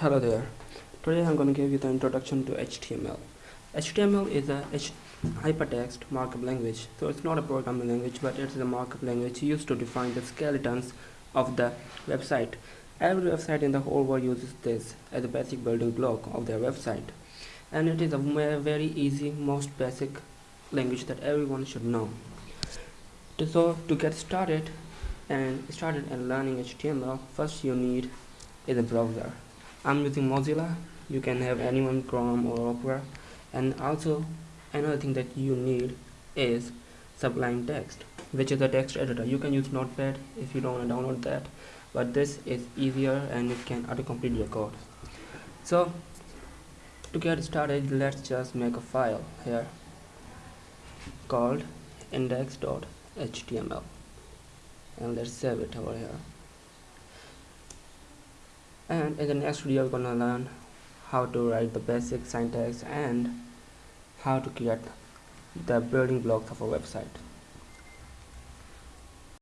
Hello there. Today I'm going to give you the introduction to HTML. HTML is a H hypertext markup language. So it's not a programming language but it's a markup language used to define the skeletons of the website. Every website in the whole world uses this as a basic building block of their website. And it is a very easy, most basic language that everyone should know. So to get started and started in learning HTML, first you need is a browser I'm using Mozilla. You can have anyone Chrome or Opera. And also another thing that you need is Sublime Text which is a text editor. You can use Notepad if you don't want to download that but this is easier and it can auto-complete your code. So to get started let's just make a file here called index.html and let's save it over here and in the next video we're gonna learn how to write the basic syntax and how to create the building blocks of a website